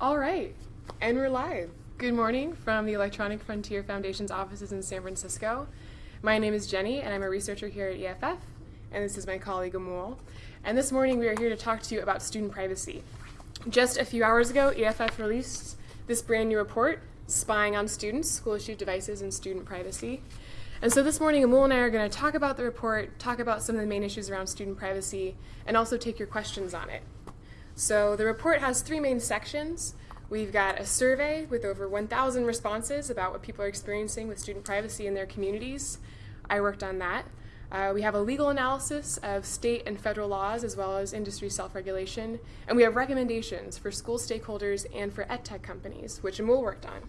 All right, and we're live. Good morning from the Electronic Frontier Foundation's offices in San Francisco. My name is Jenny, and I'm a researcher here at EFF, and this is my colleague Amul. And this morning we are here to talk to you about student privacy. Just a few hours ago, EFF released this brand new report, Spying on Students, School-Issued Devices and Student Privacy. And so this morning, Amul and I are going to talk about the report, talk about some of the main issues around student privacy, and also take your questions on it. So the report has three main sections. We've got a survey with over 1,000 responses about what people are experiencing with student privacy in their communities. I worked on that. Uh, we have a legal analysis of state and federal laws as well as industry self-regulation. And we have recommendations for school stakeholders and for edtech companies, which Amul worked on.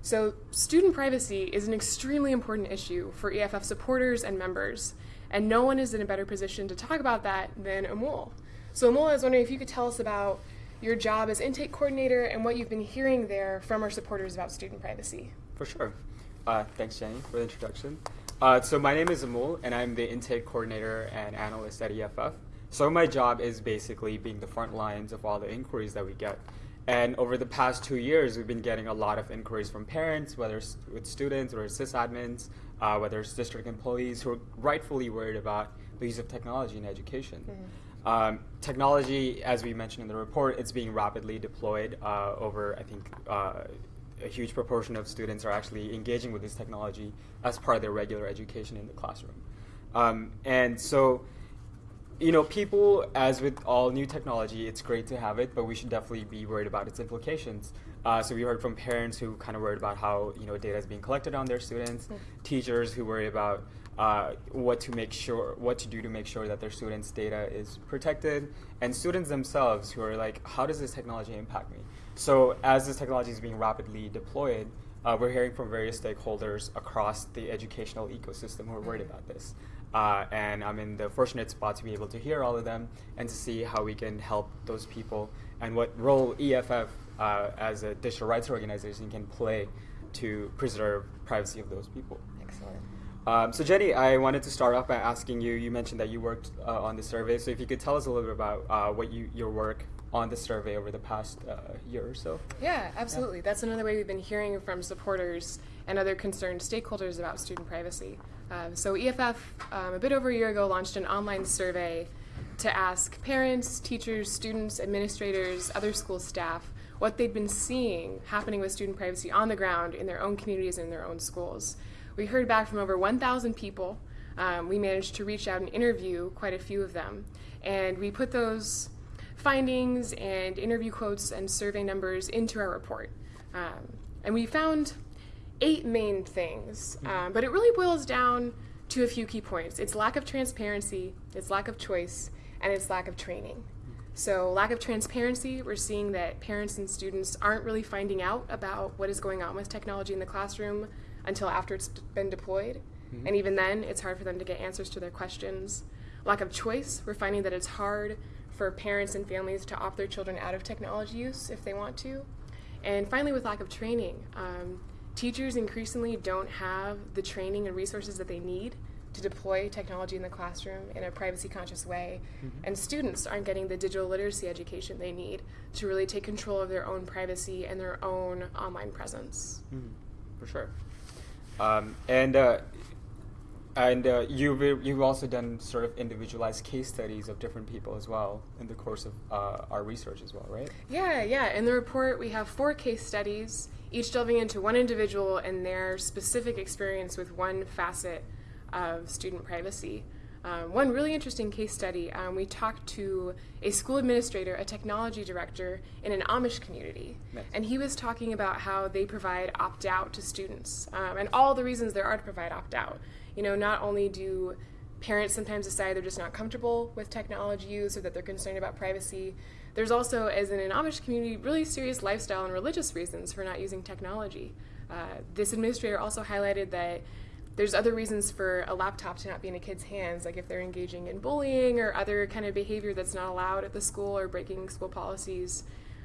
So student privacy is an extremely important issue for EFF supporters and members. And no one is in a better position to talk about that than Amul. So Amul, I was wondering if you could tell us about your job as intake coordinator and what you've been hearing there from our supporters about student privacy. For sure. Uh, thanks, Jenny, for the introduction. Uh, so my name is Amul, and I'm the intake coordinator and analyst at EFF. So my job is basically being the front lines of all the inquiries that we get. And over the past two years, we've been getting a lot of inquiries from parents, whether it's with students or sysadmins, uh, whether it's district employees who are rightfully worried about the use of technology in education. Mm -hmm. Um, technology, as we mentioned in the report, it's being rapidly deployed uh, over, I think, uh, a huge proportion of students are actually engaging with this technology as part of their regular education in the classroom. Um, and so, you know, people, as with all new technology, it's great to have it, but we should definitely be worried about its implications. Uh, so we heard from parents who kind of worried about how, you know, data is being collected on their students, mm -hmm. teachers who worry about uh, what to make sure, what to do to make sure that their students' data is protected, and students themselves who are like, how does this technology impact me? So as this technology is being rapidly deployed, uh, we're hearing from various stakeholders across the educational ecosystem who are worried about this. Uh, and I'm in the fortunate spot to be able to hear all of them and to see how we can help those people and what role EFF uh, as a digital rights organization can play to preserve privacy of those people. Excellent. Um, so Jenny, I wanted to start off by asking you, you mentioned that you worked uh, on the survey, so if you could tell us a little bit about uh, what you, your work on the survey over the past uh, year or so. Yeah, absolutely. Yeah. That's another way we've been hearing from supporters and other concerned stakeholders about student privacy. Um, so EFF, um, a bit over a year ago, launched an online survey to ask parents, teachers, students, administrators, other school staff what they'd been seeing happening with student privacy on the ground in their own communities and in their own schools. We heard back from over 1,000 people. Um, we managed to reach out and interview quite a few of them. And we put those findings and interview quotes and survey numbers into our report. Um, and we found eight main things, mm-hmm. um, but it really boils down to a few key points. It's lack of transparency, it's lack of choice, and it's lack of training. So lack of transparency, we're seeing that parents and students aren't really finding out about what is going on with technology in the classroom until after it's been deployed. Mm -hmm. And even then, it's hard for them to get answers to their questions. Lack of choice, we're finding that it's hard for parents and families to opt their children out of technology use if they want to. And finally, with lack of training, um, teachers increasingly don't have the training and resources that they need to deploy technology in the classroom in a privacy conscious way. Mm -hmm. And students aren't getting the digital literacy education they need to really take control of their own privacy and their own online presence. Mm -hmm. For sure. Um, and uh, and uh, you've, you've also done sort of individualized case studies of different people as well in the course of uh, our research as well, right? Yeah, yeah. In the report, we have four case studies, each delving into one individual and their specific experience with one facet of student privacy. Um, one really interesting case study, um, we talked to a school administrator, a technology director in an Amish community, nice. and he was talking about how they provide opt-out to students um, and all the reasons there are to provide opt-out. You know, not only do parents sometimes decide they're just not comfortable with technology use or that they're concerned about privacy, there's also, as in an Amish community, really serious lifestyle and religious reasons for not using technology. Uh, this administrator also highlighted that there's other reasons for a laptop to not be in a kid's hands, like if they're engaging in bullying or other kind of behavior that's not allowed at the school or breaking school policies.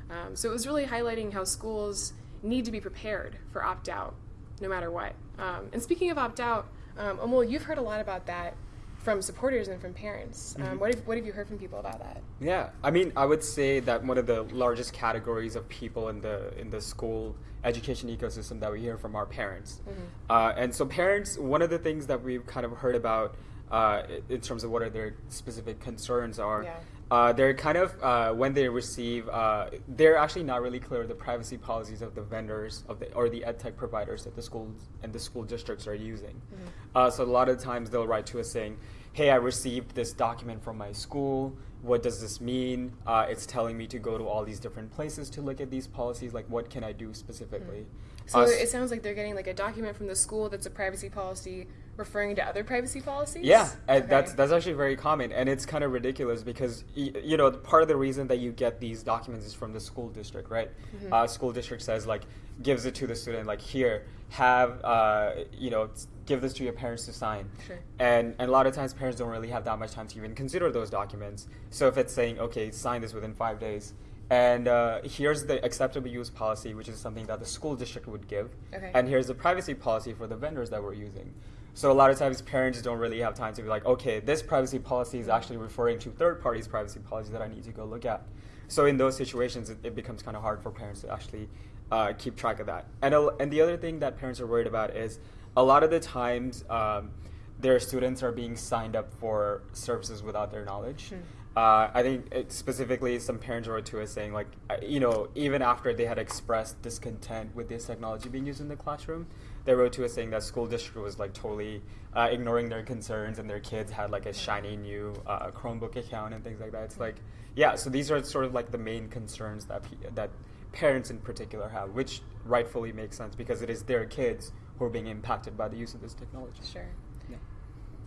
Um, so it was really highlighting how schools need to be prepared for opt-out, no matter what. Um, and speaking of opt-out, um, Amul, you've heard a lot about that from supporters and from parents. Um, Mhm. what, have, what have you heard from people about that? Yeah, I mean, I would say that one of the largest categories of people in the in the school education ecosystem that we hear from our parents. Mhm. Uh, and so, parents, one of the things that we've kind of heard about uh, in terms of what are their specific concerns are, Yeah. uh, they're kind of uh, when they receive, uh, they're actually not really clear the privacy policies of the vendors of the or the ed tech providers that the schools and the school districts are using. Mhm. Uh, so a lot of times they'll write to us saying, "Hey, I received this document from my school. What does this mean? Uh, it's telling me to go to all these different places to look at these policies. Like, what can I do specifically?" So Uh, it sounds like they're getting like a document from the school that's a privacy policy referring to other privacy policies. Yeah, Okay. that's that's actually very common, and it's kind of ridiculous because y- you know part of the reason that you get these documents is from the school district, right? Mhm. Uh, school district says like gives it to the student like here have uh, you know give this to your parents to sign, Sure. and and a lot of times parents don't really have that much time to even consider those documents. So if it's saying okay sign this within five days. And uh, here's the acceptable use policy, which is something that the school district would give. Okay. And here's the privacy policy for the vendors that we're using. So a lot of times parents don't really have time to be like, okay, this privacy policy is actually referring to third parties' privacy policy that I need to go look at. So in those situations, it, it becomes kind of hard for parents to actually uh, keep track of that. And a, and the other thing that parents are worried about is a lot of the times um, their students are being signed up for services without their knowledge. Hmm. Uh, I think it specifically some parents wrote to us saying like, uh, you know, even after they had expressed discontent with this technology being used in the classroom, they wrote to us saying that school district was like totally uh, ignoring their concerns and their kids had like a shiny new uh, Chromebook account and things like that. It's like, yeah, so these are sort of like the main concerns that that parents in particular have, which rightfully makes sense because it is their kids who are being impacted by the use of this technology. Sure. Yeah.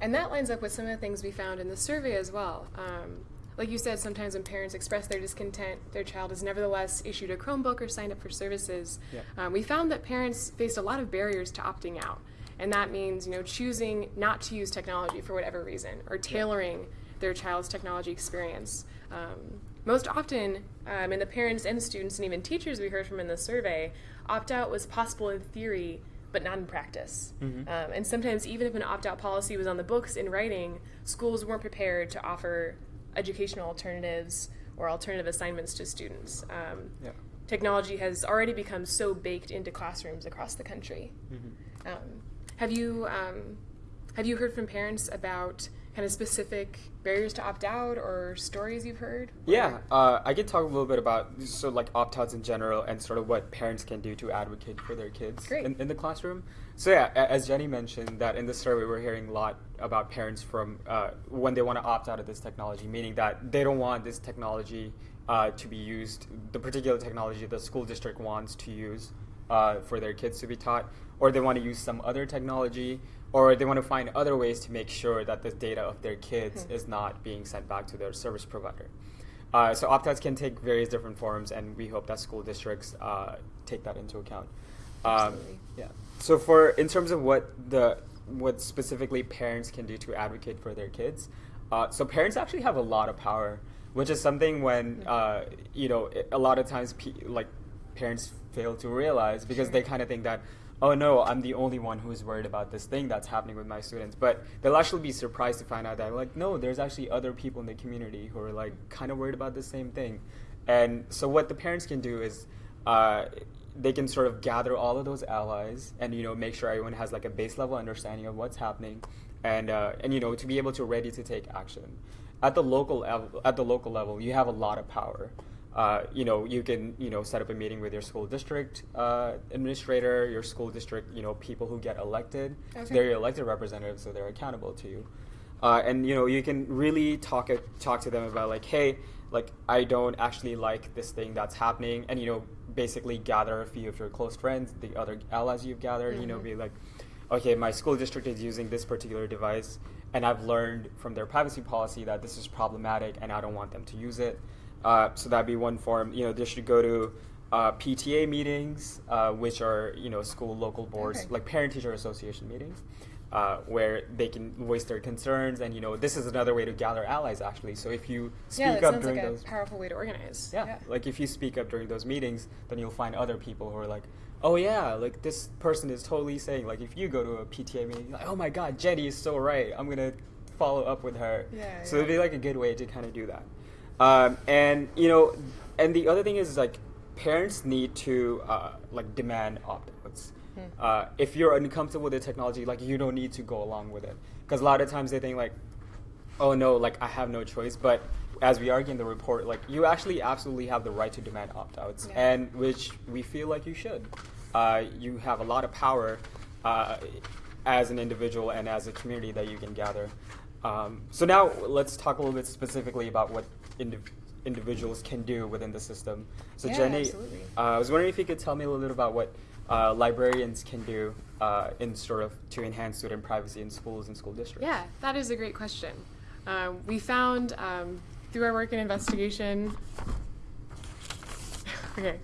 And that lines up with some of the things we found in the survey as well. Um, like you said, sometimes when parents express their discontent, their child is nevertheless issued a Chromebook or signed up for services. Yeah. Um, we found that parents faced a lot of barriers to opting out, and that means you know choosing not to use technology for whatever reason or tailoring their child's technology experience. Um, most often, um, and the parents and students and even teachers we heard from in the survey, opt out was possible in theory but not in practice. Mhm. Um, and sometimes, even if an opt out policy was on the books in writing, schools weren't prepared to offer educational alternatives or alternative assignments to students. Um, Yeah. Technology has already become so baked into classrooms across the country. Mhm. Um, have you um, have you heard from parents about kind of specific barriers to opt out or stories you've heard? Yeah, uh, I could talk a little bit about so like opt outs in general and sort of what parents can do to advocate for their kids in, in the classroom. So yeah, as Jenny mentioned, that in the survey we're hearing a lot about parents from uh, when they want to opt out of this technology, meaning that they don't want this technology uh, to be used, the particular technology the school district wants to use uh, for their kids to be taught, or they want to use some other technology, or they want to find other ways to make sure that the data of their kids Hmm. is not being sent back to their service provider. Uh, so opt-outs can take various different forms, and we hope that school districts uh, take that into account. Um, yeah. So for in terms of what the what specifically parents can do to advocate for their kids, uh, so parents actually have a lot of power, which is something when uh, you know a lot of times like parents fail to realize because Sure. they kind of think that oh no i'm the only one who's worried about this thing that's happening with my students. But they'll actually be surprised to find out that like no there's actually other people in the community who are like kind of worried about the same thing. And so what the parents can do is uh, they can sort of gather all of those allies and you know make sure everyone has like a base level understanding of what's happening and uh, and you know to be able to ready to take action. At the local at the local level you have a lot of power uh, you know, you can, you know, set up a meeting with your school district uh, administrator, your school district, you know, people who get elected. Okay. they're your elected representatives, so they're accountable to you. Uh, and you know, you can really talk it, talk to them about like, hey, like I don't actually like this thing that's happening, and you know, basically gather a few of your close friends, the other allies you've gathered. You know, Mhm. be like, okay, my school district is using this particular device, and I've learned from their privacy policy that this is problematic, and I don't want them to use it. Uh, so that'd be one form. You know, they should go to uh, PTA meetings, uh, which are you know school local boards, Okay. like parent teacher association meetings, uh, where they can voice their concerns, and you know this is another way to gather allies actually. So if you speak yeah, that up during like a those, powerful way to organize. yeah, like if you speak up during those meetings, then you'll find other people who are like, oh yeah, like this person is totally saying like if you go to a PTA meeting, like, oh my god, Jenny is so right. I'm gonna follow up with her. Yeah, so yeah. it'd be like a good way to kind of do that. Um, and you know, and the other thing is like parents need to uh, like demand opt-outs. Hmm. Uh, if you're uncomfortable with the technology, like you don't need to go along with it because a lot of times they think like, oh no, like I have no choice. But as we argue in the report, like you actually absolutely have the right to demand opt-outs, Yeah. and which we feel like you should. Uh, you have a lot of power uh, as an individual and as a community that you can gather. Um, so now let's talk a little bit specifically about what indiv- individuals can do within the system. So Yeah, Jenny, uh, I was wondering if you could tell me a little bit about what uh, librarians can do uh, in sort of to enhance student privacy in schools and school districts. Yeah, that is a great question. Um, we found um, through our work in investigation. okay,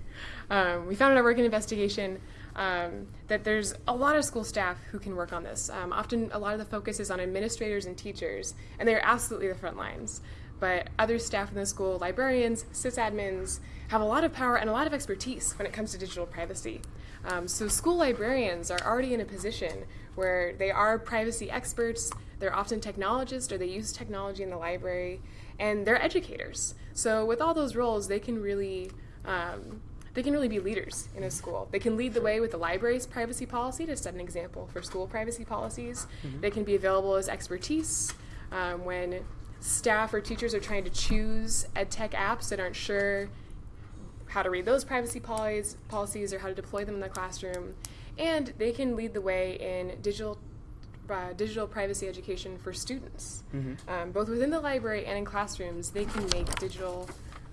um, we found in our work in investigation um, that there's a lot of school staff who can work on this. Um, often, a lot of the focus is on administrators and teachers, and they're absolutely the front lines. But other staff in the school, librarians, sysadmins, have a lot of power and a lot of expertise when it comes to digital privacy. Um, so, school librarians are already in a position where they are privacy experts, they're often technologists or they use technology in the library, and they're educators. So, with all those roles, they can really um, they can really be leaders in a school. They can lead the way with the library's privacy policy to set an example for school privacy policies. They can be available as expertise um, when staff or teachers are trying to choose ed tech apps that aren't sure how to read those privacy policies, policies or how to deploy them in the classroom. And they can lead the way in digital uh, digital privacy education for students. Mhm. Um, both within the library and in classrooms, they can make digital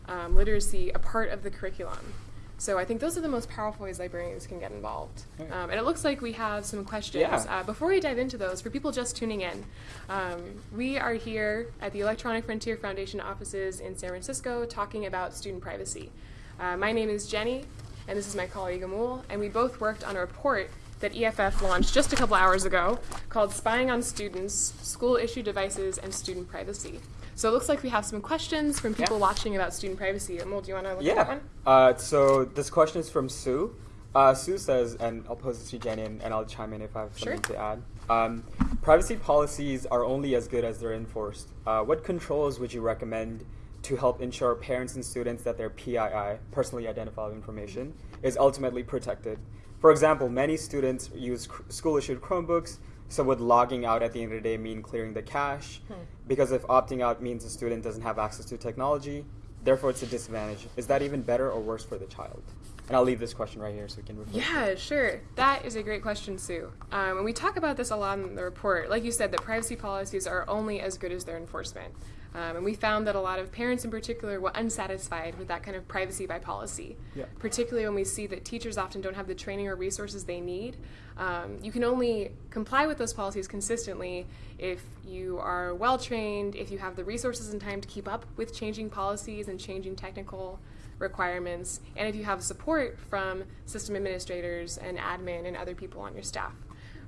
um, literacy a part of the curriculum. So I think those are the most powerful ways librarians can get involved. Um, and it looks like we have some questions. Yeah. Uh, before we dive into those, for people just tuning in, um, we are here at the Electronic Frontier Foundation offices in San Francisco talking about student privacy. Uh, my name is Jenny, and this is my colleague Amul, and we both worked on a report that EFF launched just a couple hours ago called Spying on Students, School Issue Devices, and Student Privacy. So it looks like we have some questions from people Yeah. watching about student privacy. Amul, do you want to look at that one? Uh, so this question is from Sue. Uh, Sue says, and I'll pose it to Jenny, and, and I'll chime in if I have Sure. something to add. Um, privacy policies are only as good as they're enforced. Uh, what controls would you recommend to help ensure parents and students that their PII, personally identifiable information, is ultimately protected? For example, many students use school-issued Chromebooks, so would logging out at the end of the day mean clearing the cache? Hmm. Because if opting out means the student doesn't have access to technology, therefore it's a disadvantage. Is that even better or worse for the child? And I'll leave this question right here so we can refer to it. Yeah, sure. That is a great question, Sue. Um, and we talk about this a lot in the report. Like you said, that privacy policies are only as good as their enforcement. Um, and we found that a lot of parents in particular were unsatisfied with that kind of privacy by policy, Yeah. particularly when we see that teachers often don't have the training or resources they need. Um, you can only comply with those policies consistently if you are well trained, if you have the resources and time to keep up with changing policies and changing technical requirements, and if you have support from system administrators and admin and other people on your staff.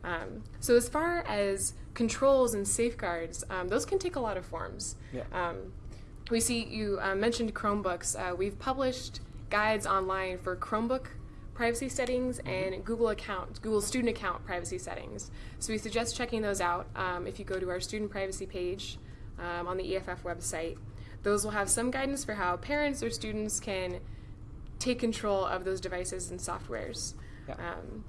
Um, so, as far as controls and safeguards, um, those can take a lot of forms. Yeah. Um, we see you uh, mentioned Chromebooks. Uh, we've published guides online for Chromebook privacy settings and Google account, Google student account privacy settings. So we suggest checking those out um, if you go to our student privacy page um, on the EFF website. Those will have some guidance for how parents or students can take control of those devices and softwares. Yeah. Um,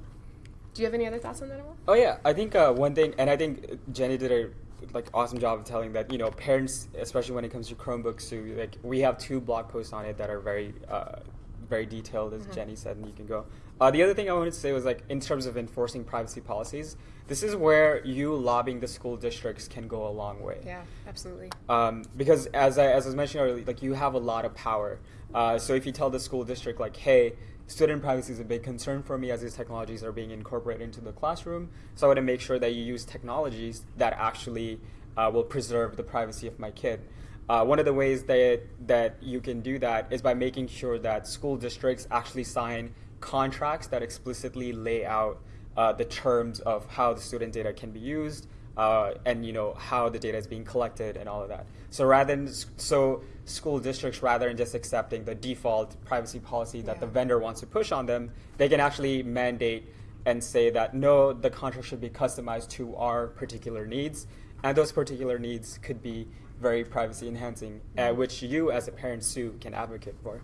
do you have any other thoughts on that, Amul? Oh yeah, I think uh, one thing, and I think Jenny did a like awesome job of telling that you know parents, especially when it comes to Chromebooks, too. Like we have two blog posts on it that are very, uh, very detailed, as Mhm. Jenny said, and you can go. Uh, the other thing I wanted to say was like in terms of enforcing privacy policies, this is where you lobbying the school districts can go a long way. Yeah, absolutely. um, because as I, as I was mentioning earlier, like you have a lot of power. Uh, so if you tell the school district like, hey, student privacy is a big concern for me as these technologies are being incorporated into the classroom, so I want to make sure that you use technologies that actually uh, will preserve the privacy of my kid. Uh, one of the ways that that you can do that is by making sure that school districts actually sign contracts that explicitly lay out uh, the terms of how the student data can be used, uh, and you know how the data is being collected and all of that. So rather than so school districts rather than just accepting the default privacy policy that the vendor wants to push on them, they can actually mandate and say that no, the contract should be customized to our particular needs, and those particular needs could be very privacy enhancing, uh, which you as a parent, Sue, can advocate for.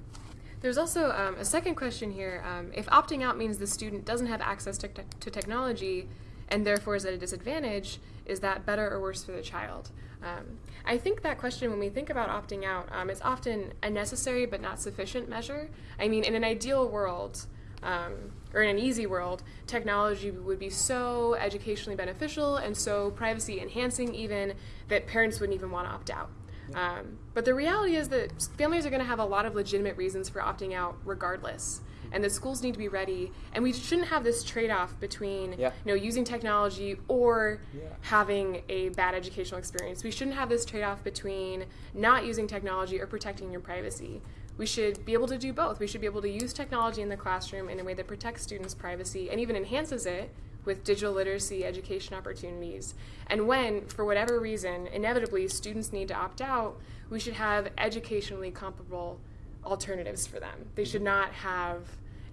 There's also um, a second question here. Um, if opting out means the student doesn't have access to, te- to technology and therefore is at a disadvantage, is that better or worse for the child? Um, I think that question, when we think about opting out, um, it's often a necessary but not sufficient measure. I mean, in an ideal world, um, or in an easy world, technology would be so educationally beneficial and so privacy enhancing, even that parents wouldn't even want to opt out. Um, but the reality is that families are going to have a lot of legitimate reasons for opting out regardless. And the schools need to be ready. And we shouldn't have this trade off between Yeah. you know, using technology or Yeah. having a bad educational experience. We shouldn't have this trade off between not using technology or protecting your privacy. We should be able to do both. We should be able to use technology in the classroom in a way that protects students' privacy and even enhances it with digital literacy education opportunities. And when, for whatever reason, inevitably students need to opt out, we should have educationally comparable alternatives for them. They should mm-hmm. not have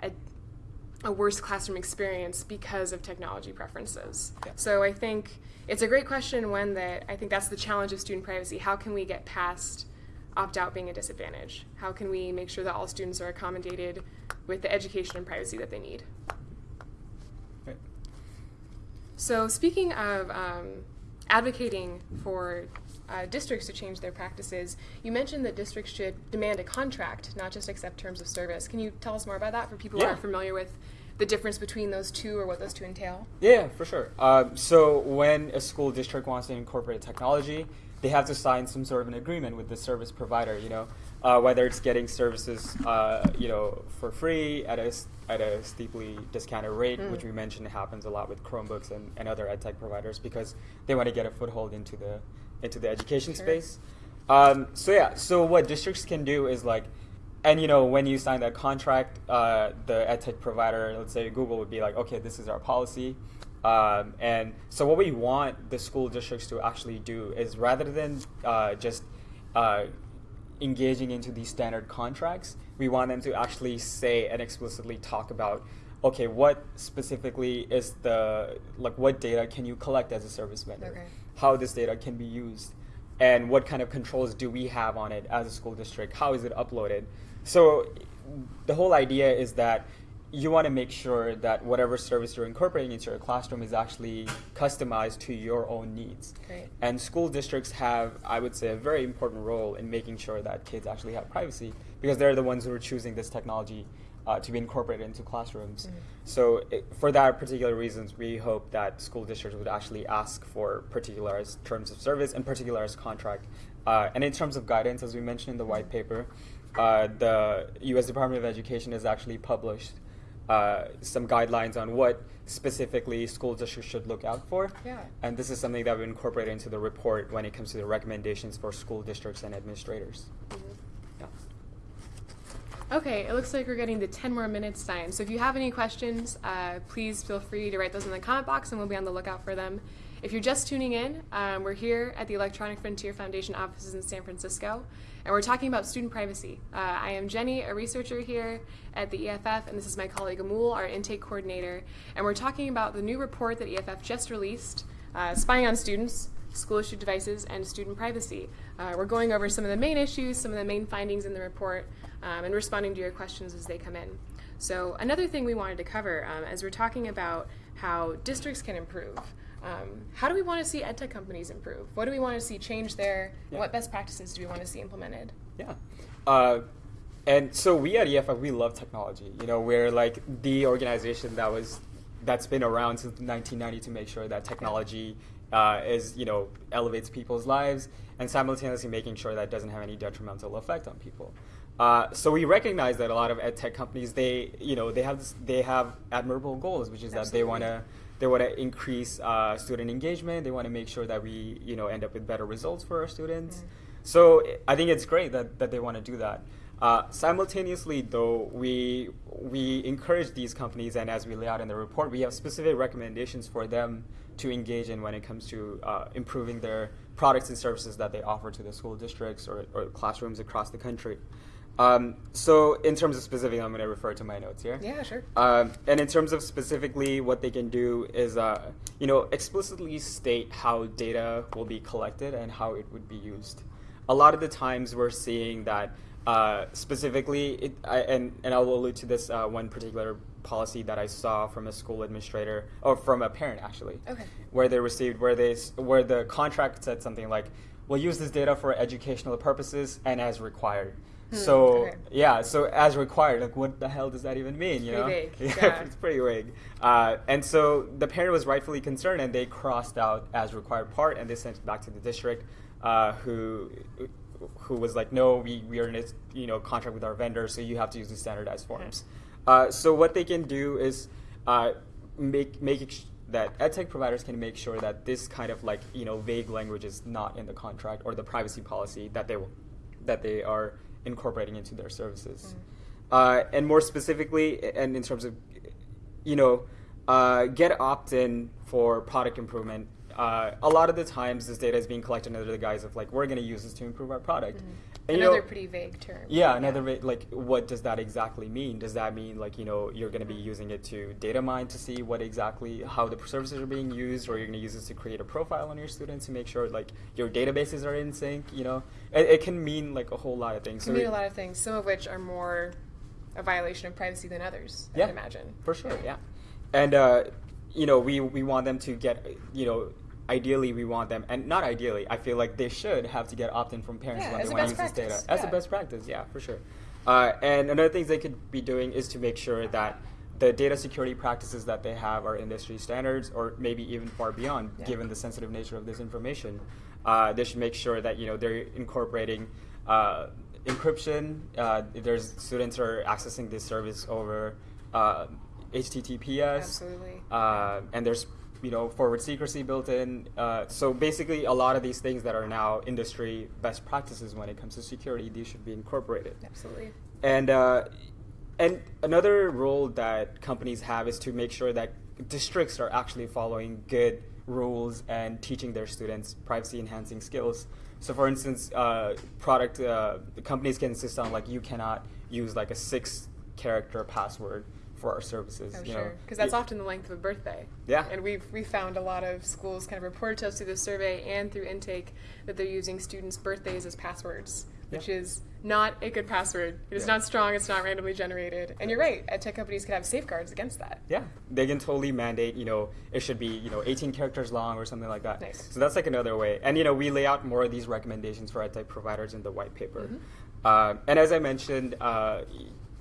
a, a worse classroom experience because of technology preferences. Yeah. So I think it's a great question, one that I think that's the challenge of student privacy. How can we get past opt out being a disadvantage? How can we make sure that all students are accommodated with the education and privacy that they need? Right. So, speaking of um, advocating for uh, districts to change their practices, you mentioned that districts should demand a contract, not just accept terms of service. Can you tell us more about that for people who aren't familiar with the difference between those two or what those two entail? Yeah, for sure. Um, so when a school district wants to incorporate technology, they have to sign some sort of an agreement with the service provider. You know, uh, whether it's getting services, uh, you know, for free at a at a steeply discounted rate, Mm. which we mentioned happens a lot with Chromebooks and, and other ed tech providers because they want to get a foothold into the into the education Sure. space. Um, so yeah, so what districts can do is like, and you know, when you sign that contract, uh, the edtech provider, let's say Google, would be like, okay, this is our policy. Um, and so what we want the school districts to actually do is rather than uh, just uh, engaging into these standard contracts, we want them to actually say and explicitly talk about, okay, what specifically is the like what data can you collect as a service vendor? Okay. How this data can be used, and what kind of controls do we have on it as a school district? How is it uploaded? So the whole idea is that you want to make sure that whatever service you're incorporating into your classroom is actually customized to your own needs. Great. And school districts have, I would say, a very important role in making sure that kids actually have privacy because they're the ones who are choosing this technology uh, to be incorporated into classrooms. Mhm. So, it, for that particular reasons, we hope that school districts would actually ask for particularized terms of service and particularized contract. Uh, and in terms of guidance, as we mentioned in the white paper, uh, the U.S. Department of Education has actually published uh, some guidelines on what specifically school districts should look out for. Yeah. And this is something that we incorporate into the report when it comes to the recommendations for school districts and administrators. Yeah. Okay, it looks like we're getting to 10 more minutes time. So if you have any questions, uh, please feel free to write those in the comment box and we'll be on the lookout for them. If you're just tuning in, um, we're here at the Electronic Frontier Foundation offices in San Francisco, and we're talking about student privacy. Uh, I am Jenny, a researcher here at the EFF, and this is my colleague Amul, our intake coordinator, and we're talking about the new report that EFF just released, uh, Spying on Students, School Issued Devices, and Student Privacy. Uh, we're going over some of the main issues, some of the main findings in the report, um, and responding to your questions as they come in. So, another thing we wanted to cover um, as we're talking about how districts can improve. Um, how do we want to see edtech companies improve? What do we want to see change there? Yeah. What best practices do we want to see implemented? Yeah. Uh, and so we at EFF, we love technology. You know, we're like the organization that was that's been around since 1990 to make sure that technology uh, is you know elevates people's lives and simultaneously making sure that it doesn't have any detrimental effect on people. Uh, so we recognize that a lot of ed tech companies they you know they have this, they have admirable goals, which is that they want to they want to increase uh, student engagement. They want to make sure that we you know end up with better results for our students. Mhm. So I think it's great that, that they want to do that. Uh, simultaneously, though, we we encourage these companies, and as we lay out in the report, we have specific recommendations for them to engage in when it comes to uh, improving their products and services that they offer to the school districts or, or classrooms across the country. Um, so in terms of specific, I'm going to refer to my notes here. Yeah, sure. Um, and in terms of specifically what they can do is, uh, you know, explicitly state how data will be collected and how it would be used. A lot of the times we're seeing that uh, specifically, it, I, and, and I'll allude to this uh, one particular policy that I saw from a school administrator, or from a parent actually, Okay. where they received, where they, where the contract said something like, we'll use this data for educational purposes and as required. Hmm, So okay. yeah, so as required, like what the hell does that even mean? You Pretty know, vague, yeah, yeah. it's pretty vague. Uh, and so the parent was rightfully concerned, and they crossed out as required part, and they sent it back to the district, uh, who who was like, no, we, we are in a you know contract with our vendor, so you have to use the standardized forms. Uh, so what they can do is uh, make make that edtech providers can make sure that this kind of like you know vague language is not in the contract or the privacy policy that they will that they are incorporating into their services. Uh, and more specifically, and in terms of, you know, uh, get opt-in for product improvement. Uh, a lot of the times, this data is being collected under the guise of like, we're going to use this to improve our product. And, you Another know, pretty vague term. yeah, another way, like, what does that exactly mean? Does that mean like you know you're going to be using it to data mine to see what exactly how the services are being used, or you're going to use this to create a profile on your students to make sure like your databases are in sync? You know, it, it can mean like a whole lot of things. Can So mean it- a lot of things, some of which are more a violation of privacy than others, I Yeah. would imagine. For sure, yeah. And uh, you know, we we want them to get you know, ideally we want them, and not ideally, I feel like they should have to get opt-in from parents Yeah, when they want to use this data as a best practice. Yeah, for sure. Uh, and another things they could be doing is to make sure that the data security practices that they have are industry standards, or maybe even far beyond, Yeah. given the sensitive nature of this information. Uh, they should make sure that you know they're incorporating uh, encryption. Uh, there's students are accessing this service over uh, HTTPS. Absolutely. Uh, and there's you know forward secrecy built in. Uh, so basically, a lot of these things that are now industry best practices when it comes to security, these should be incorporated. Absolutely. And uh, and another role that companies have is to make sure that districts are actually following good rules and teaching their students privacy enhancing skills. So, for instance, uh, product uh, the companies can insist on like you cannot use like a six character password for our services. Oh, you sure. Because that's often the length of a birthday. Yeah. And we've we found a lot of schools kind of reported to us through the survey and through intake that they're using students' birthdays as passwords, which Yeah. is not a good password. It is Yeah. not strong. It's not randomly generated. And you're right. Ed tech companies could have safeguards against that. Yeah, they can totally mandate, you know, it should be, you know, 18 characters long or something like that. Nice. So that's like another way. And, you know, we lay out more of these recommendations for EdTech providers in the white paper. Mhm. Uh, and as I mentioned, uh,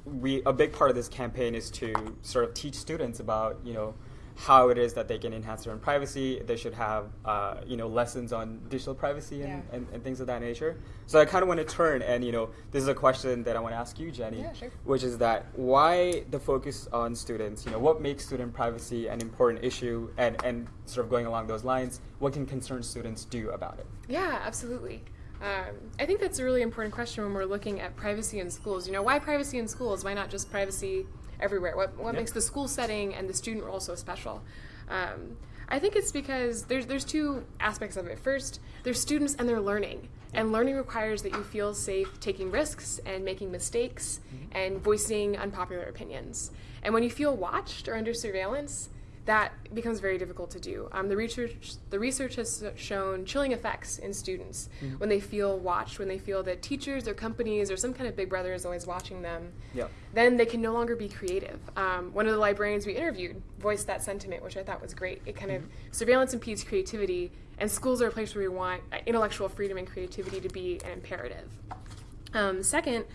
we a big part of this campaign is to sort of teach students about, you know, how it is that they can enhance their own privacy. They should have, uh, you know, lessons on digital privacy and, Yeah. and, and things of that nature. So I kind of want to turn and, you know, this is a question that I want to ask you, Jenny Yeah, sure. which is that why the focus on students? You know, what makes student privacy an important issue, and and sort of going along those lines, what can concerned students do about it? Yeah, absolutely. Um, I think that's a really important question when we're looking at privacy in schools. You know, why privacy in schools? Why not just privacy everywhere? What, what Yeah. makes the school setting and the student role so special? Um, I think it's because there's there's two aspects of it. First, there's students and they're learning, and learning requires that you feel safe taking risks and making mistakes and voicing unpopular opinions. And when you feel watched or under surveillance, that becomes very difficult to do. Um, the research the research has shown chilling effects in students when they feel watched, when they feel that teachers or companies or some kind of big brother is always watching them. Yeah. Then they can no longer be creative. Um, one of the librarians we interviewed voiced that sentiment, which I thought was great. It kind of surveillance impedes creativity, and schools are a place where we want uh, intellectual freedom and creativity to be an imperative. Um, second,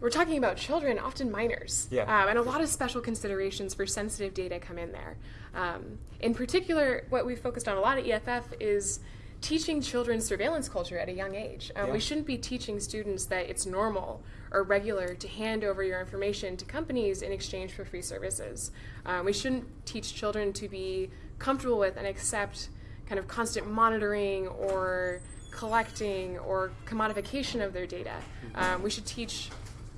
we're talking about children, often minors. Yeah. Um, and a lot of special considerations for sensitive data come in there. Um, in particular, what we've focused on a lot at EFF is teaching children surveillance culture at a young age. Um, Yeah. We shouldn't be teaching students that it's normal or regular to hand over your information to companies in exchange for free services. Um, we shouldn't teach children to be comfortable with and accept kind of constant monitoring or collecting or commodification of their data. Um, we should teach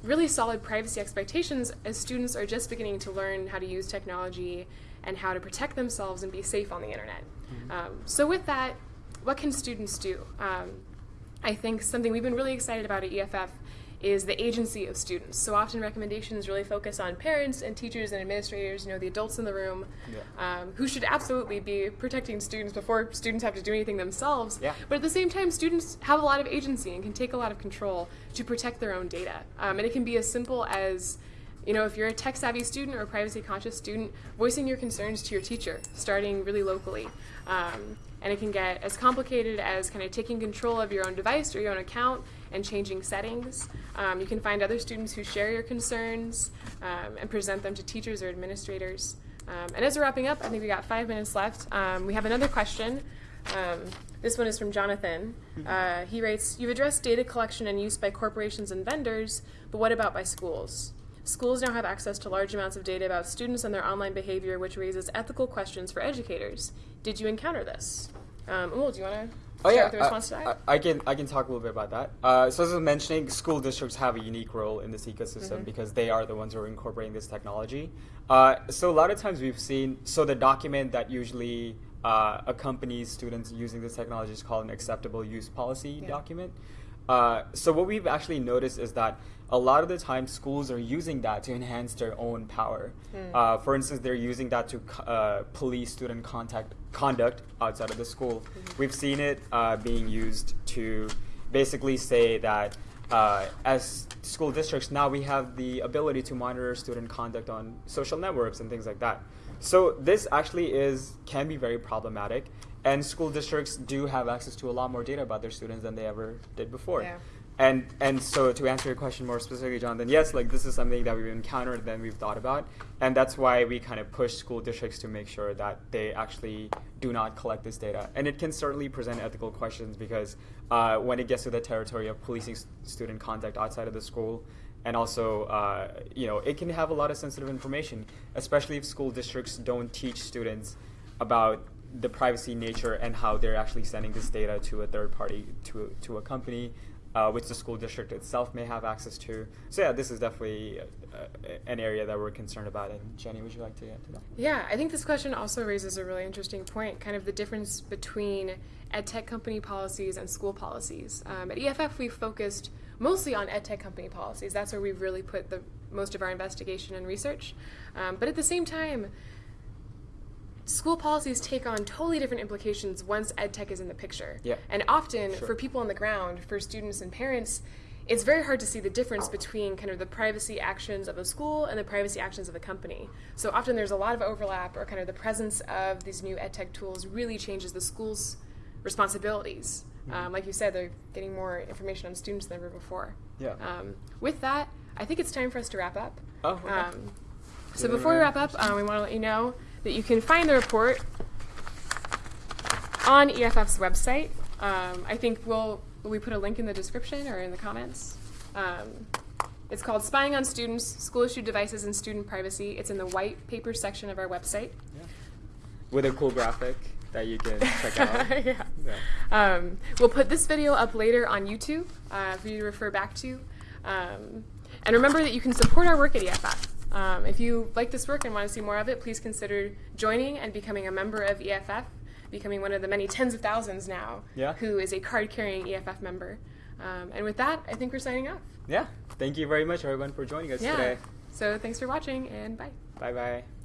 really solid privacy expectations as students are just beginning to learn how to use technology and how to protect themselves and be safe on the internet. Um, so, with that, what can students do? Um, I think something we've been really excited about at EFF is the agency of students. So often recommendations really focus on parents and teachers and administrators, you know, the adults in the room, Yeah. um, who should absolutely be protecting students before students have to do anything themselves. Yeah. But at the same time, students have a lot of agency and can take a lot of control to protect their own data. Um, and it can be as simple as you know, if you're a tech savvy student or a privacy conscious student, voicing your concerns to your teacher, starting really locally. Um, and it can get as complicated as kind of taking control of your own device or your own account and changing settings. Um, you can find other students who share your concerns um, and present them to teachers or administrators. Um, and as we're wrapping up, I think we got five minutes left. Um, we have another question. Um, this one is from Jonathan. Uh, he writes You've addressed data collection and use by corporations and vendors, but what about by schools? Schools now have access to large amounts of data about students and their online behavior, which raises ethical questions for educators. Did you encounter this? Um, Amul, do you want to Oh start yeah, with the response to that? I, can I can talk a little bit about that. Uh, so as I was mentioning, school districts have a unique role in this ecosystem Mhm. because they are the ones who are incorporating this technology. Uh, so a lot of times we've seen so the document that usually uh, accompanies students using this technology is called an acceptable use policy Yeah. document. Uh, so what we've actually noticed is that a lot of the time schools are using that to enhance their own power. Hmm. Uh, for instance, they're using that to uh, police student contact conduct outside of the school. Mhm. We've seen it uh, being used to basically say that uh, as school districts now we have the ability to monitor student conduct on social networks and things like that. So this actually is can be very problematic, and school districts do have access to a lot more data about their students than they ever did before. Yeah. And and so to answer your question more specifically, Jonathan, yes, like this is something that we've encountered and we've thought about, and that's why we kind of push school districts to make sure that they actually do not collect this data. And it can certainly present ethical questions because uh, when it gets to the territory of policing student conduct outside of the school, and also uh, you know it can have a lot of sensitive information, especially if school districts don't teach students about the privacy nature and how they're actually sending this data to a third party to to a company uh, which the school district itself may have access to. So yeah, this is definitely uh, an area that we're concerned about. And Jenny, would you like to add to that? Yeah, I think this question also raises a really interesting point, kind of the difference between ed tech company policies and school policies. Um, at EFF, we've focused mostly on ed tech company policies. That's where we've really put the most of our investigation and research. Um, but at the same time, school policies take on totally different implications once ed tech is in the picture. Yeah. And often, Sure. for people on the ground, for students and parents, it's very hard to see the difference between kind of the privacy actions of a school and the privacy actions of a company. So often there's a lot of overlap, or kind of the presence of these new ed tech tools really changes the school's responsibilities. Um, like you said, they're getting more information on students than ever before. Yeah. Um, with that, I think it's time for us to wrap up. Oh, okay. Um, so before we wrap up, um, we want to let you know that you can find the report on EFF's website. Um, I think we'll we put a link in the description or in the comments. Um, it's called "Spying on Students: School Issued Devices and Student Privacy." It's in the white paper section of our website. Yeah. With a cool graphic that you can check out. yeah. Yeah. Um, we'll put this video up later on YouTube uh, for you to refer back to. Um, and remember that you can support our work at EFF. Um, if you like this work and want to see more of it, please consider joining and becoming a member of EFF, becoming one of the many tens of thousands now Yeah. who is a card carrying EFF member. Um, and with that, I think we're signing off. Yeah. Thank you very much, everyone, for joining us Yeah. today. So thanks for watching and bye. Bye bye.